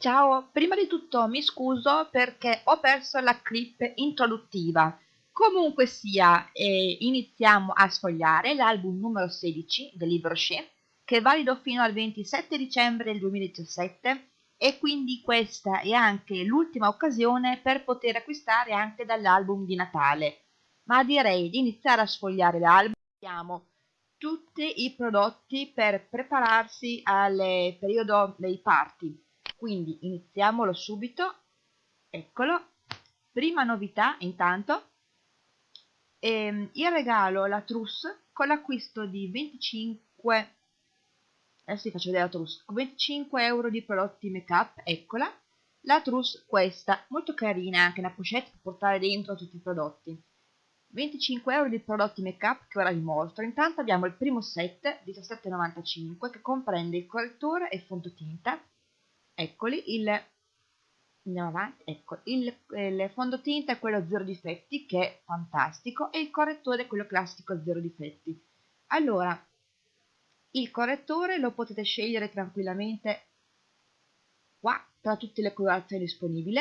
Ciao, prima di tutto mi scuso perché ho perso la clip introduttiva. Comunque sia, eh, iniziamo a sfogliare l'album numero 16 del libro Shea, che è valido fino al 27 dicembre del 2017 e quindi questa è anche l'ultima occasione per poter acquistare anche dall'album di Natale. Ma direi di iniziare a sfogliare l'album. Abbiamo tutti i prodotti per prepararsi al periodo dei party quindi iniziamolo subito. Eccolo. Prima novità intanto. Ehm, il regalo la trousse con l'acquisto di 25 adesso vi faccio vedere la trousse 25 euro di prodotti make up eccola. La trousse questa molto carina anche una pochette per portare dentro tutti i prodotti. 25 euro di prodotti make up che ora vi mostro. Intanto abbiamo il primo set 17,95 che comprende il correttore e il fondotinta eccoli il andiamo avanti ecco il, il fondotinta è quello zero difetti che è fantastico e il correttore è quello classico zero difetti allora il correttore lo potete scegliere tranquillamente qua tra tutte le colorazioni disponibili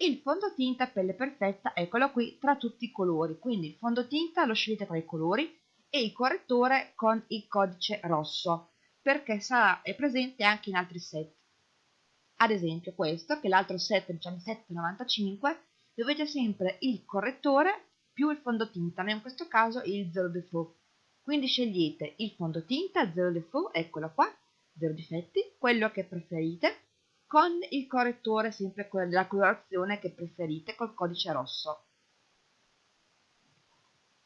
il fondotinta pelle perfetta eccolo qui tra tutti i colori. Quindi il fondotinta lo scegliete tra i colori e il correttore con il codice rosso perché sarà presente anche in altri set ad esempio questo, che l'altro set è 17,95, dovete sempre il correttore più il fondotinta, ma in questo caso il zero default. Quindi scegliete il fondotinta zero default, eccolo qua, zero difetti, quello che preferite, con il correttore sempre della colorazione che preferite col codice rosso.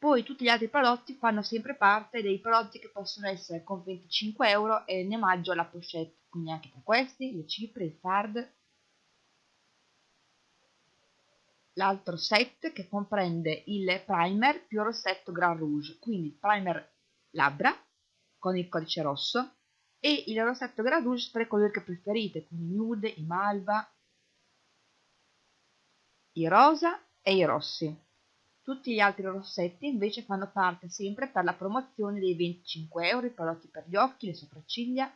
Poi tutti gli altri prodotti fanno sempre parte dei prodotti che possono essere con 25 euro e ne omaggio la pochette, quindi anche tra questi, le cipre, il fard. L'altro set che comprende il primer più il rossetto Grand Rouge, quindi il primer labbra con il codice rosso e il rossetto Grand Rouge per i colori che preferite, quindi nude, i malva, i rosa e i rossi. Tutti gli altri rossetti invece fanno parte sempre per la promozione dei 25 euro, i prodotti per gli occhi, le sopracciglia,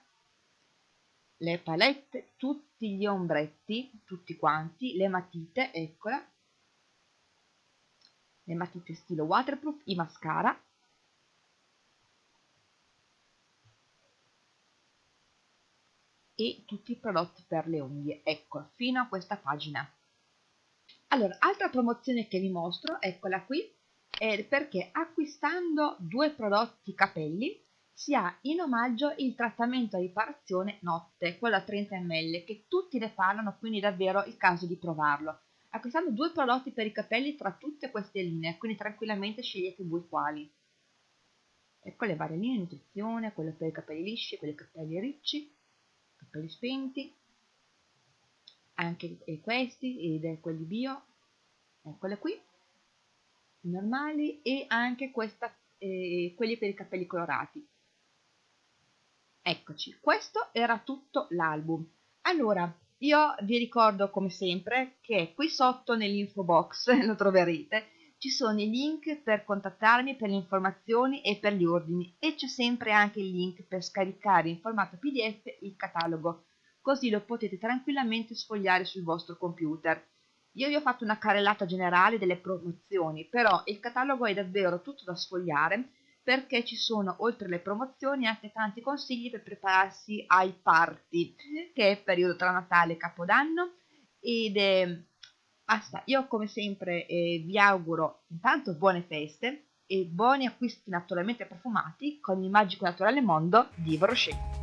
le palette, tutti gli ombretti, tutti quanti, le matite, eccola, le matite stile waterproof, i mascara, e tutti i prodotti per le unghie, ecco, fino a questa pagina. Allora, altra promozione che vi mostro, eccola qui, è perché acquistando due prodotti capelli si ha in omaggio il trattamento a riparazione notte, quello a 30 ml, che tutti ne parlano, quindi davvero il caso di provarlo. Acquistando due prodotti per i capelli tra tutte queste linee, quindi tranquillamente scegliete voi quali. Ecco le varie linee, nutrizione, quelle per i capelli lisci, quelle per i capelli ricci, capelli spenti, anche questi ed quelli bio eccole qui normali e anche questa, eh, quelli per i capelli colorati. Eccoci questo era tutto l'album. Allora io vi ricordo come sempre che qui sotto nell'info box lo troverete ci sono i link per contattarmi per le informazioni e per gli ordini e c'è sempre anche il link per scaricare in formato pdf il catalogo così lo potete tranquillamente sfogliare sul vostro computer. Io vi ho fatto una carrellata generale delle promozioni, però il catalogo è davvero tutto da sfogliare perché ci sono oltre le promozioni anche tanti consigli per prepararsi ai party, che è il periodo tra Natale e Capodanno ed è... basta, io come sempre eh, vi auguro intanto buone feste e buoni acquisti naturalmente profumati con il magico naturale mondo di Brochet.